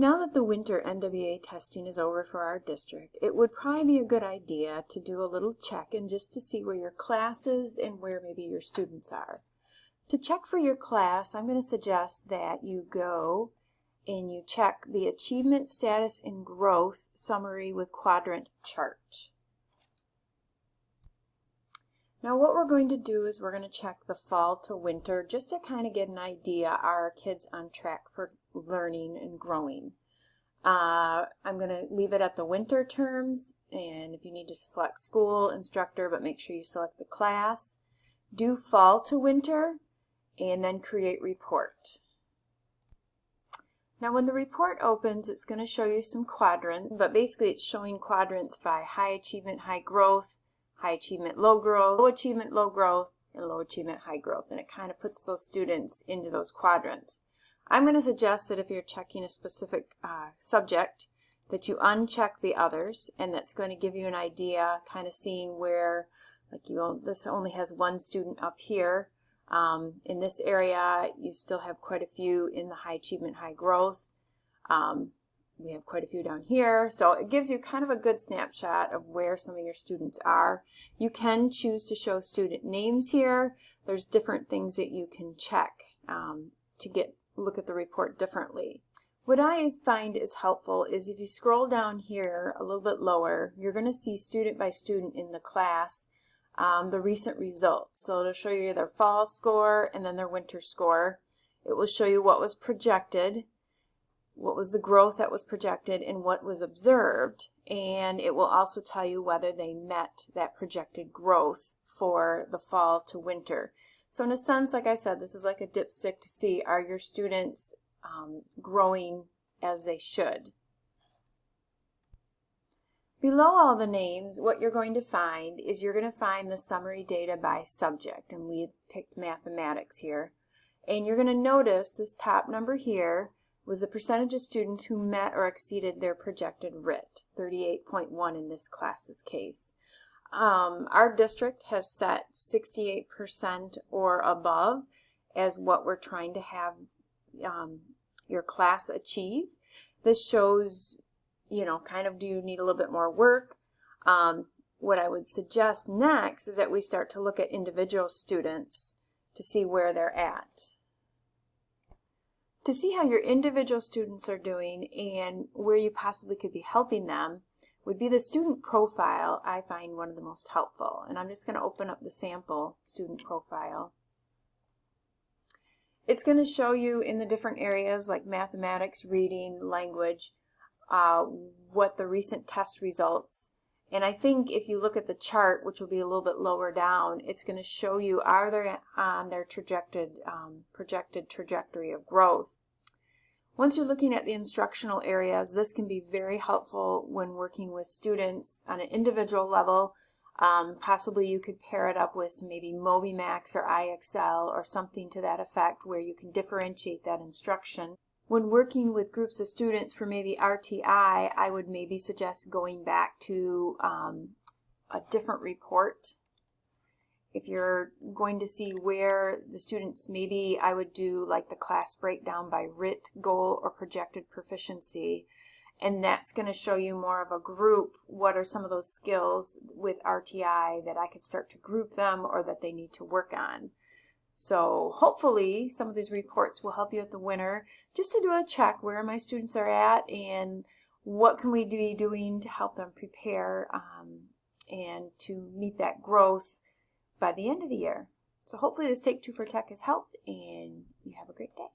Now that the winter NWEA testing is over for our district, it would probably be a good idea to do a little check and just to see where your class is and where maybe your students are. To check for your class, I'm going to suggest that you go and you check the Achievement Status and Growth Summary with Quadrant chart. Now what we're going to do is we're going to check the fall to winter just to kind of get an idea are our kids on track for learning and growing. Uh, I'm going to leave it at the winter terms and if you need to select school, instructor, but make sure you select the class. Do fall to winter and then create report. Now when the report opens, it's going to show you some quadrants, but basically it's showing quadrants by high achievement, high growth, high achievement, low growth, low achievement, low growth, and low achievement, high growth. And it kind of puts those students into those quadrants. I'm going to suggest that if you're checking a specific uh, subject, that you uncheck the others, and that's going to give you an idea, kind of seeing where, like you, this only has one student up here, um, in this area, you still have quite a few in the high achievement, high growth. Um, we have quite a few down here. So it gives you kind of a good snapshot of where some of your students are. You can choose to show student names here. There's different things that you can check um, to get look at the report differently. What I find is helpful is if you scroll down here a little bit lower, you're going to see student by student in the class um, the recent results. So it'll show you their fall score and then their winter score. It will show you what was projected, what was the growth that was projected, and what was observed. And it will also tell you whether they met that projected growth for the fall to winter. So in a sense, like I said, this is like a dipstick to see are your students um, growing as they should. Below all the names, what you're going to find is you're going to find the summary data by subject, and we picked mathematics here. And you're going to notice this top number here was the percentage of students who met or exceeded their projected RIT, 38.1 in this class's case. Um, our district has set 68% or above as what we're trying to have um, your class achieve. This shows you know, kind of do you need a little bit more work? Um, what I would suggest next is that we start to look at individual students to see where they're at. To see how your individual students are doing and where you possibly could be helping them would be the student profile I find one of the most helpful. And I'm just going to open up the sample student profile. It's going to show you in the different areas like mathematics, reading, language, uh, what the recent test results. And I think if you look at the chart, which will be a little bit lower down, it's going to show you are they on their projected, um, projected trajectory of growth. Once you're looking at the instructional areas, this can be very helpful when working with students on an individual level. Um, possibly you could pair it up with maybe MobyMax or IXL or something to that effect where you can differentiate that instruction. When working with groups of students for maybe RTI, I would maybe suggest going back to um, a different report. If you're going to see where the students, maybe I would do like the class breakdown by RIT, goal, or projected proficiency. And that's going to show you more of a group. What are some of those skills with RTI that I could start to group them or that they need to work on? So hopefully some of these reports will help you at the winter just to do a check where my students are at and what can we be doing to help them prepare um, and to meet that growth by the end of the year. So hopefully this Take Two for Tech has helped and you have a great day.